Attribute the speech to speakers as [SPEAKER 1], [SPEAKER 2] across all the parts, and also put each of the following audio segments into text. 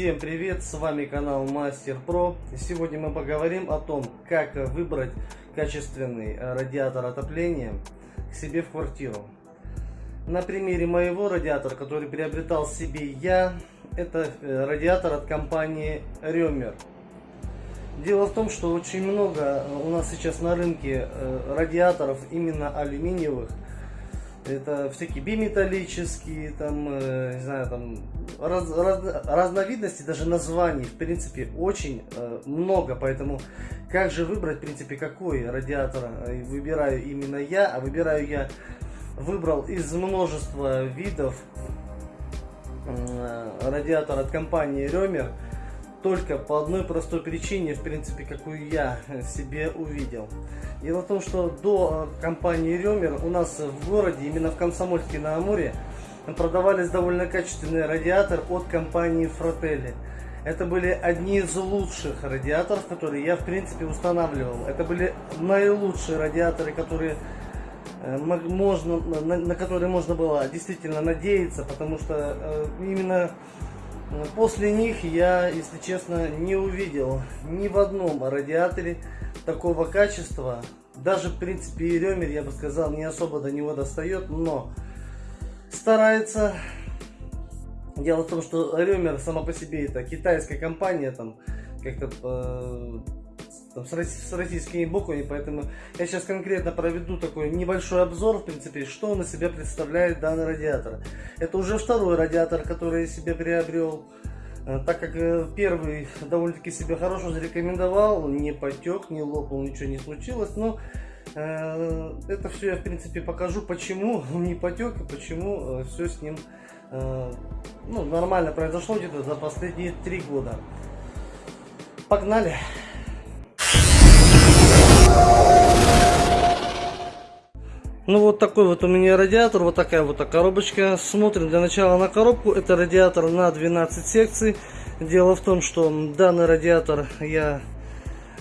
[SPEAKER 1] Всем привет, с вами канал Мастер Про. Сегодня мы поговорим о том, как выбрать качественный э, радиатор отопления к себе в квартиру. На примере моего радиатора, который приобретал себе я, это э, радиатор от компании Рёмер. Дело в том, что очень много у нас сейчас на рынке э, радиаторов именно алюминиевых, это всякие биметаллические, там, э, не знаю, там, раз, раз, разновидностей, даже названий, в принципе, очень э, много, поэтому как же выбрать, в принципе, какой радиатор э, выбираю именно я, а выбираю я, выбрал из множества видов э, радиатор от компании Рёмер, только по одной простой причине, в принципе, какую я себе увидел. Дело в том, что до э, компании Ремер у нас в городе, именно в Комсомольске на Амуре, продавались довольно качественные радиаторы от компании Фрателли. Это были одни из лучших радиаторов, которые я в принципе устанавливал. Это были наилучшие радиаторы, которые э, можно, на, на которые можно было действительно надеяться, потому что э, именно После них я, если честно, не увидел ни в одном радиаторе такого качества. Даже, в принципе, и Ремер, я бы сказал, не особо до него достает, но старается. Дело в том, что Ремер сама по себе это китайская компания, там как-то э, там, с, с российскими буквами, поэтому я сейчас конкретно проведу такой небольшой обзор, в принципе, что он из себя представляет данный радиатор. Это уже второй радиатор, который я себе приобрел, э, так как э, первый довольно-таки себя хорошо зарекомендовал, не потек, не лопнул, ничего не случилось, но э, это все я, в принципе, покажу, почему он не потек и почему все с ним ну, нормально произошло где-то за последние три года. Погнали! Ну вот такой вот у меня радиатор, вот такая вот коробочка. Смотрим для начала на коробку. Это радиатор на 12 секций. Дело в том, что данный радиатор я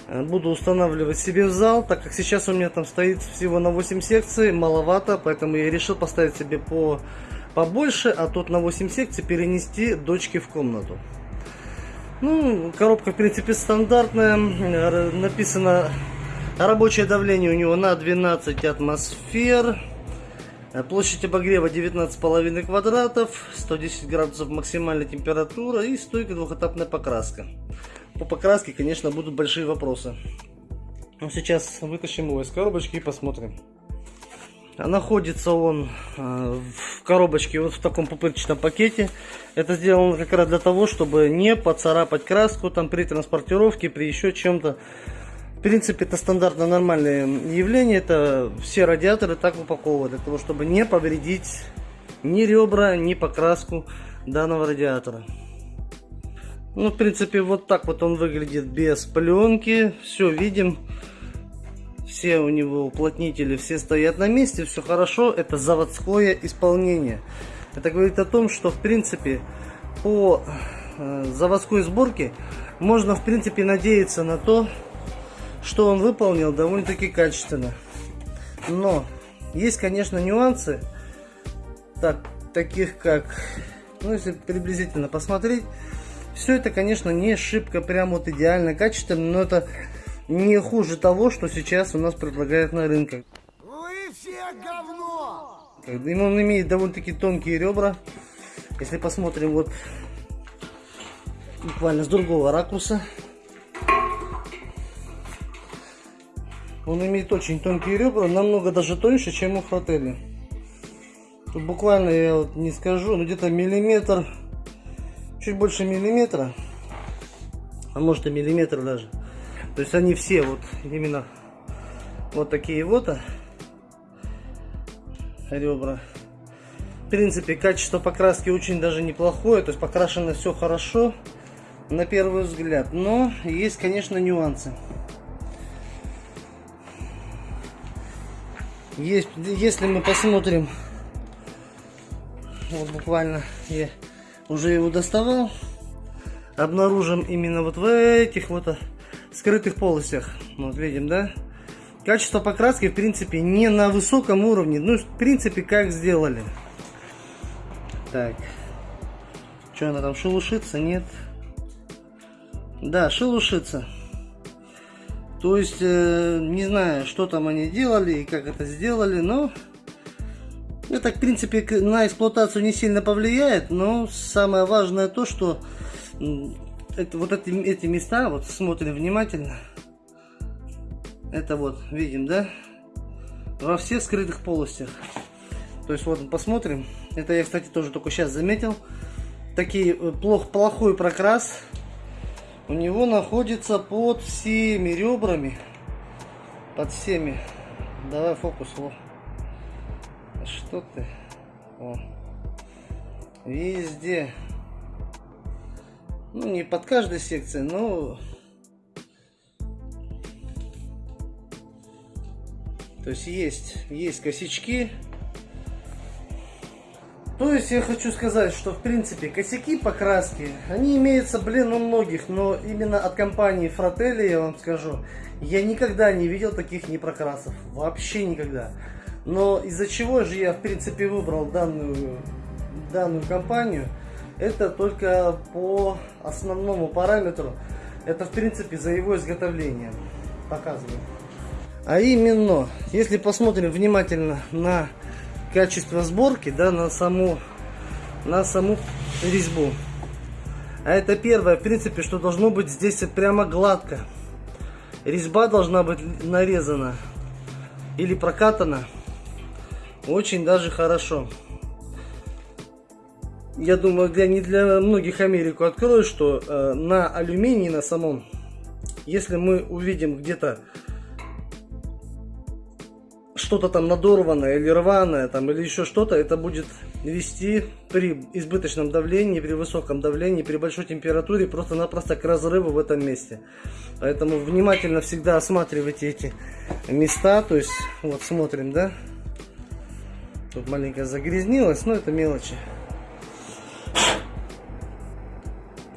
[SPEAKER 1] э, буду устанавливать себе в зал, так как сейчас у меня там стоит всего на 8 секций, маловато, поэтому я решил поставить себе по побольше, а тут на 8 секций перенести дочки в комнату. Ну, коробка в принципе стандартная, написано Рабочее давление у него на 12 атмосфер. Площадь обогрева 19,5 квадратов, 110 градусов максимальная температура и стойкая двухэтапная покраска. По покраске, конечно, будут большие вопросы. Но сейчас вытащим его из коробочки и посмотрим. Находится он э, в коробочке вот в таком пупырчатом пакете. Это сделано как раз для того, чтобы не поцарапать краску там при транспортировке, при еще чем-то. В принципе, это стандартно нормальное явление. Это все радиаторы так упаковывают, для того, чтобы не повредить ни ребра, ни покраску данного радиатора. Ну, в принципе, вот так вот он выглядит без пленки. Все видим. Все у него уплотнители, все стоят на месте, все хорошо. Это заводское исполнение. Это говорит о том, что, в принципе, по э, заводской сборке можно, в принципе, надеяться на то, что он выполнил довольно-таки качественно. Но есть, конечно, нюансы, так, таких как, ну, если приблизительно посмотреть, все это, конечно, не шибко прям вот идеально качественно, но это не хуже того, что сейчас у нас предлагают на рынке. Вы все говно! Он имеет довольно-таки тонкие ребра. Если посмотрим вот буквально с другого ракурса, Он имеет очень тонкие ребра, намного даже тоньше, чем у фрателли. Тут буквально, я вот не скажу, но где-то миллиметр, чуть больше миллиметра, а может и миллиметр даже. То есть они все вот именно вот такие вот а, ребра. В принципе, качество покраски очень даже неплохое, то есть покрашено все хорошо на первый взгляд. Но есть, конечно, нюансы. Есть, если мы посмотрим, вот буквально я уже его доставал, обнаружим именно вот в этих вот скрытых полостях. Вот видим, да? Качество покраски, в принципе, не на высоком уровне. Ну, в принципе, как сделали. Так. Что она там шелушится? Нет. Да, шелушится. То есть, э, не знаю, что там они делали и как это сделали, но это, в принципе, на эксплуатацию не сильно повлияет, но самое важное то, что это, вот эти, эти места, вот смотрим внимательно, это вот, видим, да, во всех скрытых полостях. То есть, вот, посмотрим, это я, кстати, тоже только сейчас заметил, такие э, плох, плохой прокрас, у него находится под всеми ребрами. Под всеми. Давай фокус. Во. Что ты? О. Везде. Ну, не под каждой секцией, но... То есть есть, есть косячки. То есть я хочу сказать, что в принципе косяки покраски, они имеются, блин, у многих, но именно от компании Fratelli, я вам скажу, я никогда не видел таких непрокрасов, вообще никогда. Но из-за чего же я в принципе выбрал данную, данную компанию, это только по основному параметру, это в принципе за его изготовление, показываю. А именно, если посмотрим внимательно на качество сборки, да, на саму, на саму резьбу. А это первое, в принципе, что должно быть здесь прямо гладко. Резьба должна быть нарезана или прокатана очень даже хорошо. Я думаю, для, не для многих Америку открою, что э, на алюминии на самом, если мы увидим где-то что-то там надорванное или рваное там или еще что-то, это будет вести при избыточном давлении, при высоком давлении, при большой температуре просто-напросто к разрыву в этом месте. Поэтому внимательно всегда осматривайте эти места, то есть вот смотрим, да, тут маленько загрязнилось, но это мелочи.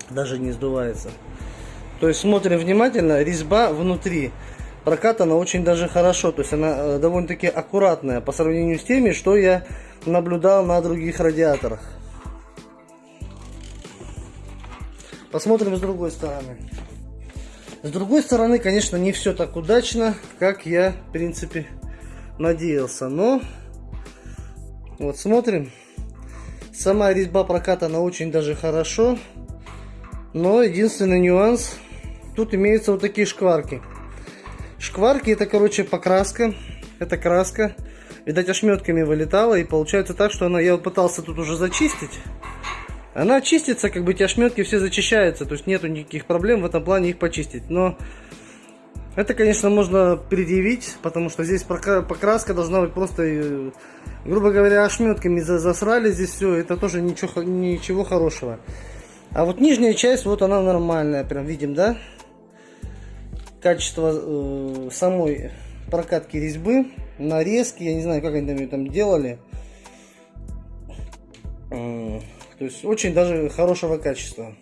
[SPEAKER 1] Даже не сдувается. То есть смотрим внимательно, резьба внутри прокатана очень даже хорошо. То есть она э, довольно-таки аккуратная по сравнению с теми, что я наблюдал на других радиаторах. Посмотрим с другой стороны. С другой стороны, конечно, не все так удачно, как я, в принципе, надеялся. Но, вот смотрим. Сама резьба прокатана очень даже хорошо. Но единственный нюанс, тут имеются вот такие шкварки. Шкварки это, короче, покраска. Это краска. Видать, ошметками вылетала. И получается так, что она... Я вот пытался тут уже зачистить. Она чистится, как бы эти ошметки все зачищаются. То есть нету никаких проблем в этом плане их почистить. Но это, конечно, можно предъявить, потому что здесь покраска должна быть просто, э, грубо говоря, ошметками засрали здесь все. Это тоже ничего, ничего хорошего. А вот нижняя часть, вот она нормальная, прям видим, да? Качество э, самой прокатки резьбы, нарезки, я не знаю, как они там ее там делали. Э, то есть очень даже хорошего качества.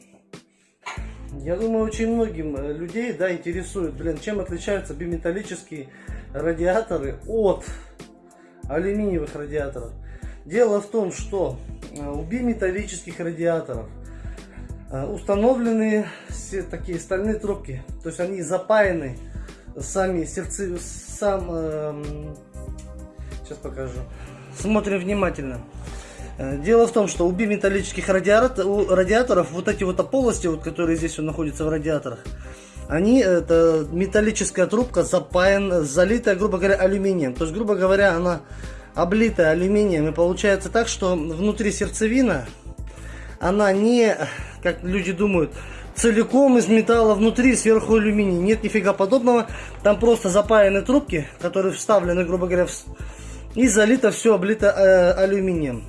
[SPEAKER 1] Я думаю, очень многим э, людей, да, интересует, блин, чем отличаются биметаллические радиаторы от алюминиевых радиаторов. Дело в том, что э, у биметаллических радиаторов установлены все такие стальные трубки. То есть они запаяны сами сердце, сам, э, сейчас покажу. Смотрим внимательно. Э, дело в том, что у биметаллических радиатор, у радиаторов вот эти вот полости, вот, которые здесь вот находятся в радиаторах, они, это металлическая трубка запаян, залитая, грубо говоря, алюминием. То есть, грубо говоря, она облитая алюминием. И получается так, что внутри сердцевина, она не как люди думают, целиком из металла внутри, сверху алюминий. Нет нифига подобного. Там просто запаяны трубки, которые вставлены, грубо говоря, в... и залито все облито э, алюминием.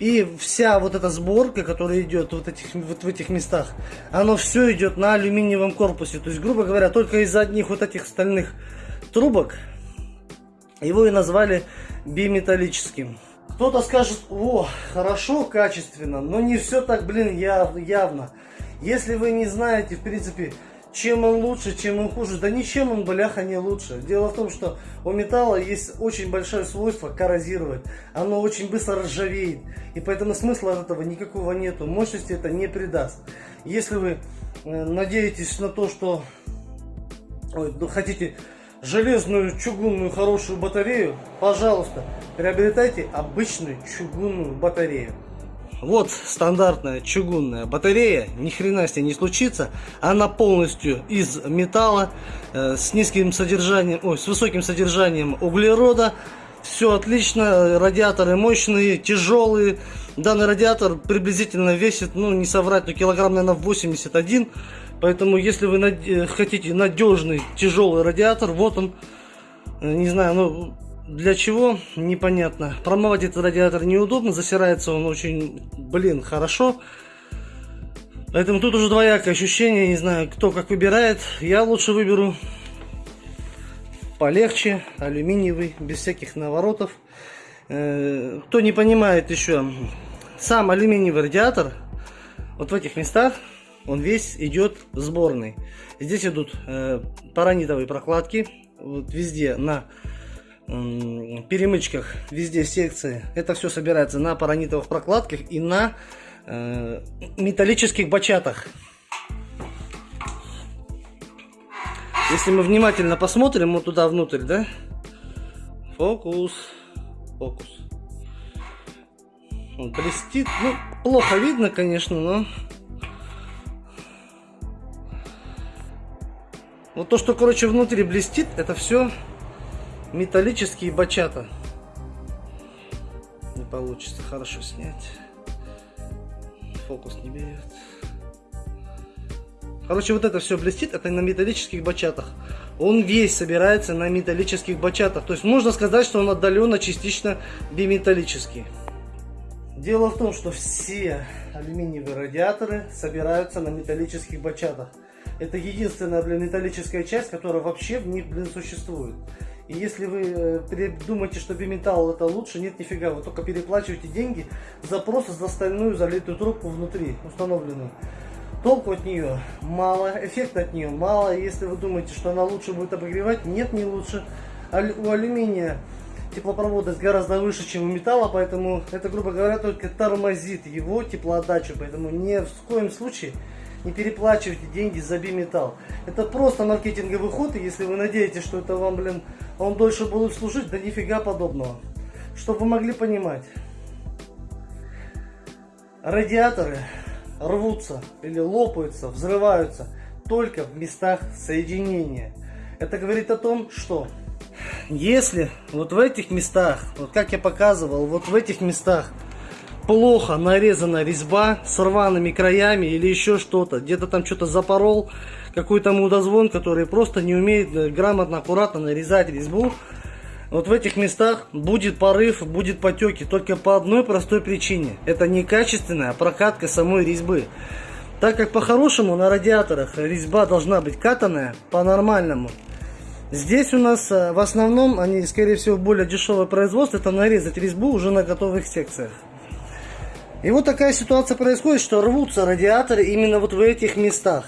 [SPEAKER 1] И вся вот эта сборка, которая идет вот, этих, вот в этих местах, оно все идет на алюминиевом корпусе. То есть, грубо говоря, только из одних вот этих стальных трубок его и назвали биметаллическим. Кто-то скажет, о, хорошо, качественно, но не все так, блин, яв, явно. Если вы не знаете, в принципе, чем он лучше, чем он хуже, да ничем он, бляха, не лучше. Дело в том, что у металла есть очень большое свойство коррозировать. Оно очень быстро ржавеет. И поэтому смысла от этого никакого нету. Мощности это не придаст. Если вы э, надеетесь на то, что ой, ну, хотите железную чугунную хорошую батарею, пожалуйста, приобретайте обычную чугунную батарею. Вот стандартная чугунная батарея, ни хрена с ней не случится. Она полностью из металла, э, с низким содержанием, ой, с высоким содержанием углерода. Все отлично, радиаторы мощные, тяжелые. Данный радиатор приблизительно весит, ну не соврать, но килограмм, наверное, 81. Поэтому, если вы над... Э, хотите надежный, тяжелый радиатор, вот он, э, не знаю, ну для чего? Непонятно. Промывать этот радиатор неудобно, засирается он очень, блин, хорошо. Поэтому тут уже двоякое ощущение, не знаю, кто как выбирает. Я лучше выберу полегче, алюминиевый, без всяких наворотов. Э, кто не понимает еще, сам алюминиевый радиатор, вот в этих местах, он весь идет сборный. Здесь идут э, паранитовые прокладки, вот везде на перемычках, везде секции. Это все собирается на паранитовых прокладках и на э, металлических бачатах. Если мы внимательно посмотрим вот туда внутрь, да? Фокус. Фокус. Он блестит. Ну, плохо видно, конечно, но... Вот то, что, короче, внутри блестит, это все металлические бачата. Не получится хорошо снять. Фокус не берет. Короче, вот это все блестит, это на металлических бачатах. Он весь собирается на металлических бачатах. То есть можно сказать, что он отдаленно частично биметаллический. Дело в том, что все алюминиевые радиаторы собираются на металлических бачатах. Это единственная, блин, металлическая часть, которая вообще в них, блин, существует. И если вы э, думаете, что биметалл это лучше, нет, нифига, вы только переплачиваете деньги за просто за стальную залитую трубку внутри, установленную. Толку от нее мало, эффекта от нее мало. Если вы думаете, что она лучше будет обогревать, нет, не лучше. У алюминия теплопроводность гораздо выше, чем у металла, поэтому это, грубо говоря, только тормозит его теплоотдачу. Поэтому ни в коем случае не переплачивайте деньги за биметалл. Это просто маркетинговый ход, и если вы надеетесь, что это вам, блин, он дольше будет служить, да нифига подобного. Чтобы вы могли понимать. Радиаторы рвутся или лопаются, взрываются только в местах соединения. Это говорит о том, что если вот в этих местах, вот как я показывал, вот в этих местах плохо нарезана резьба с рваными краями или еще что-то, где-то там что-то запорол, какой-то мудозвон, который просто не умеет э, грамотно, аккуратно нарезать резьбу, вот в этих местах будет порыв, будет потеки, только по одной простой причине. Это некачественная прокатка самой резьбы. Так как по-хорошему на радиаторах резьба должна быть катанная по-нормальному. Здесь у нас э, в основном, они скорее всего более дешевое производство, это нарезать резьбу уже на готовых секциях. И вот такая ситуация происходит, что рвутся радиаторы именно вот в этих местах.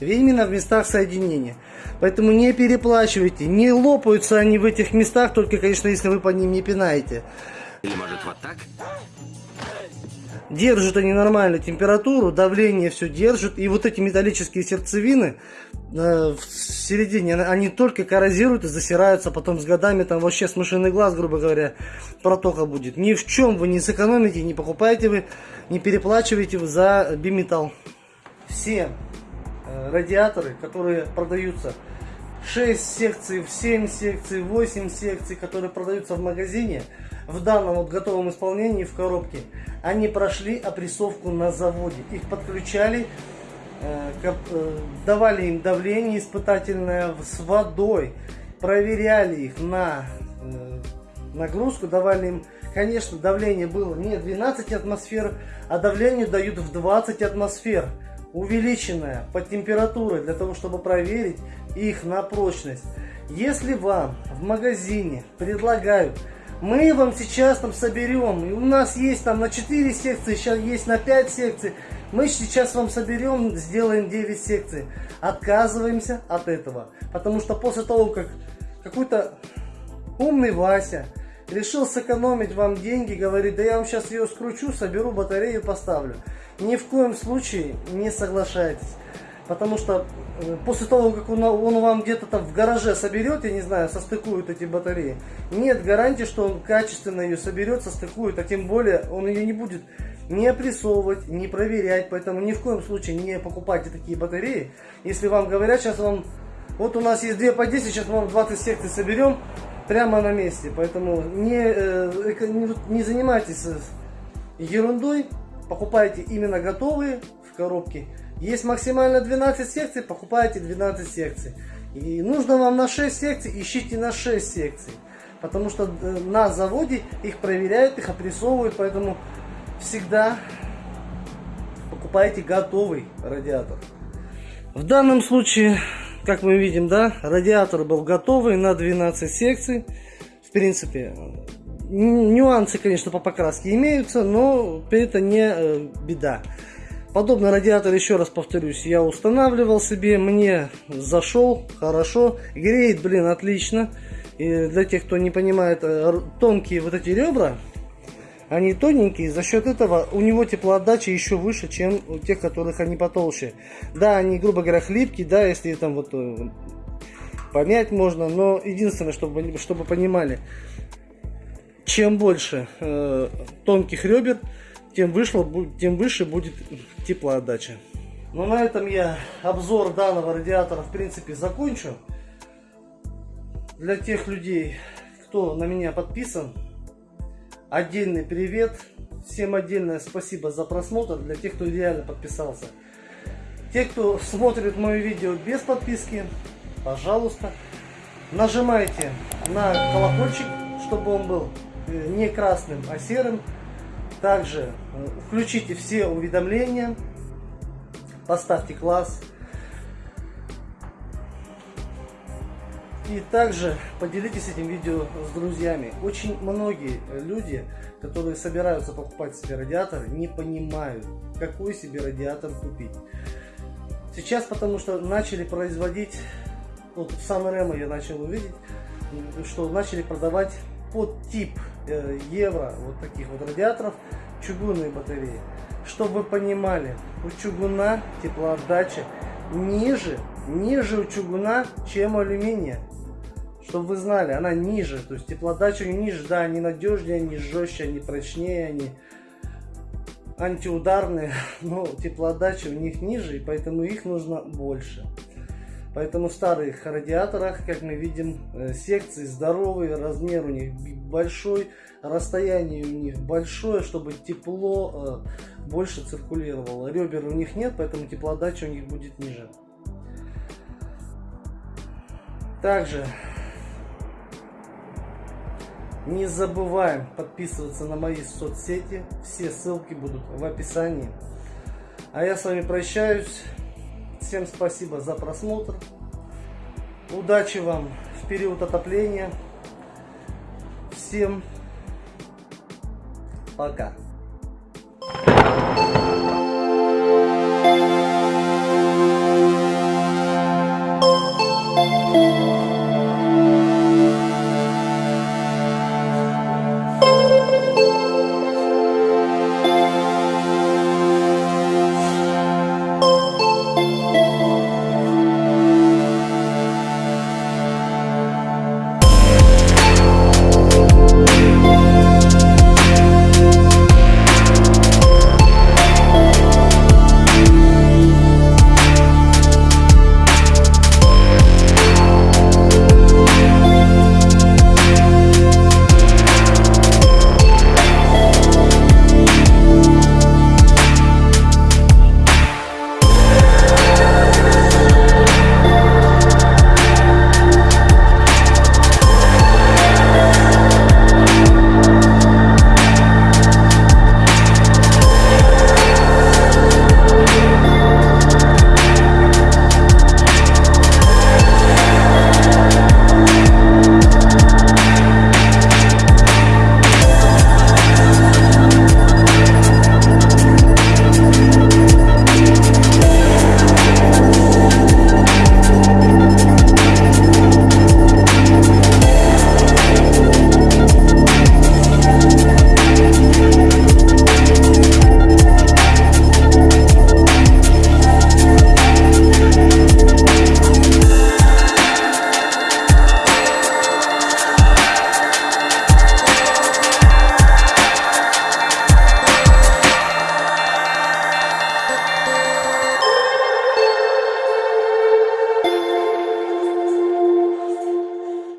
[SPEAKER 1] Именно в местах соединения. Поэтому не переплачивайте. Не лопаются они в этих местах, только, конечно, если вы по ним не пинаете.
[SPEAKER 2] Или может вот так?
[SPEAKER 1] Держат они нормальную температуру, давление все держит. И вот эти металлические сердцевины э, в середине, они только коррозируют и засираются. Потом с годами там вообще смышленый глаз, грубо говоря, протока будет. Ни в чем вы не сэкономите, не покупаете вы, не переплачиваете вы за биметалл. Все э, радиаторы, которые продаются 6 секций, 7 секций, 8 секций, которые продаются в магазине, в данном вот готовом исполнении в коробке, они прошли опрессовку на заводе. Их подключали, э, э, давали им давление испытательное с водой, проверяли их на э, нагрузку, давали им, конечно, давление было не 12 атмосфер, а давление дают в 20 атмосфер, увеличенное по температуре, для того, чтобы проверить их на прочность. Если вам в магазине предлагают мы вам сейчас там соберем, и у нас есть там на 4 секции, сейчас есть на 5 секций, мы сейчас вам соберем, сделаем 9 секций. Отказываемся от этого, потому что после того, как какой-то умный Вася решил сэкономить вам деньги, говорит, да я вам сейчас ее скручу, соберу батарею, поставлю. Ни в коем случае не соглашайтесь. Потому что э, после того, как он, он вам где-то там в гараже соберет, я не знаю, состыкует эти батареи, нет гарантии, что он качественно ее соберет, состыкует, а тем более он ее не будет не опрессовывать, не проверять. Поэтому ни в коем случае не покупайте такие батареи. Если вам говорят, сейчас вам, вот у нас есть 2 по 10, сейчас мы вам 20 секций соберем прямо на месте. Поэтому не, э, не, занимайтесь ерундой, покупайте именно готовые в коробке. Есть максимально 12 секций, покупайте 12 секций. И нужно вам на 6 секций, ищите на 6 секций. Потому что э, на заводе их проверяют, их опрессовывают, поэтому всегда покупайте готовый радиатор. В данном случае, как мы видим, да, радиатор был готовый на 12 секций. В принципе, нюансы, конечно, по покраске имеются, но это не э, беда. Подобный радиатор, еще раз повторюсь, я устанавливал себе, мне зашел хорошо, греет, блин, отлично. И для тех, кто не понимает, э, тонкие вот эти ребра, они тоненькие, за счет этого у него теплоотдача еще выше, чем у тех, которых они потолще. Да, они, грубо говоря, хлипкие, да, если там вот э, помять можно, но единственное, чтобы, чтобы понимали, чем больше э, тонких ребер, тем, вышло, тем выше будет теплоотдача. Ну, на этом я обзор данного радиатора, в принципе, закончу. Для тех людей, кто на меня подписан, Отдельный привет. Всем отдельное спасибо за просмотр для тех, кто реально подписался. Те, кто смотрит мое видео без подписки, пожалуйста, нажимайте на колокольчик, чтобы он был э, не красным, а серым. Также э, включите все уведомления, поставьте класс. И также поделитесь этим видео с друзьями. Очень многие люди, которые собираются покупать себе радиатор, не понимают, какой себе радиатор купить. Сейчас потому что начали производить, вот в Сан-Ремо я начал увидеть, что начали продавать под тип э, евро вот таких вот радиаторов чугунные батареи. Чтобы вы понимали, у чугуна теплоотдача ниже, ниже у чугуна, чем у алюминия чтобы вы знали, она ниже, то есть теплоотдача у ниже, да, они надежнее, они жестче, они прочнее, они антиударные, но теплоотдача у них ниже, и поэтому их нужно больше. Поэтому в старых радиаторах, как мы видим, э, секции здоровые, размер у них большой, расстояние у них большое, чтобы тепло э, больше циркулировало. Ребер у них нет, поэтому теплоотдача у них будет ниже. Также не забываем подписываться на мои соцсети. Все ссылки будут в описании. А я с вами прощаюсь. Всем спасибо за просмотр. Удачи вам в период отопления. Всем пока.